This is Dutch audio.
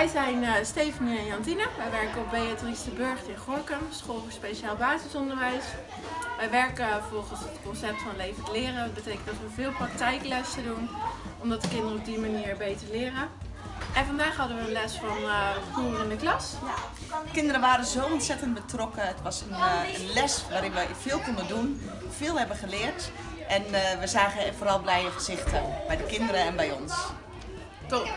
Wij zijn eh, uh, Stefanie en Jantine. Wij werken op Beatrice de Burgt in Gorkum, school voor speciaal basisonderwijs. Wij werken volgens het concept van levend leren. Dat betekent dat we veel praktijklessen doen, omdat de kinderen op die manier beter leren. En vandaag hadden we een les van uh, in de klas. Ja. Kinderen waren zo ontzettend betrokken. Het was een, uh, les waarin we veel konden doen, veel hebben geleerd. En uh, we zagen vooral blije gezichten bij de kinderen en bij ons. Top!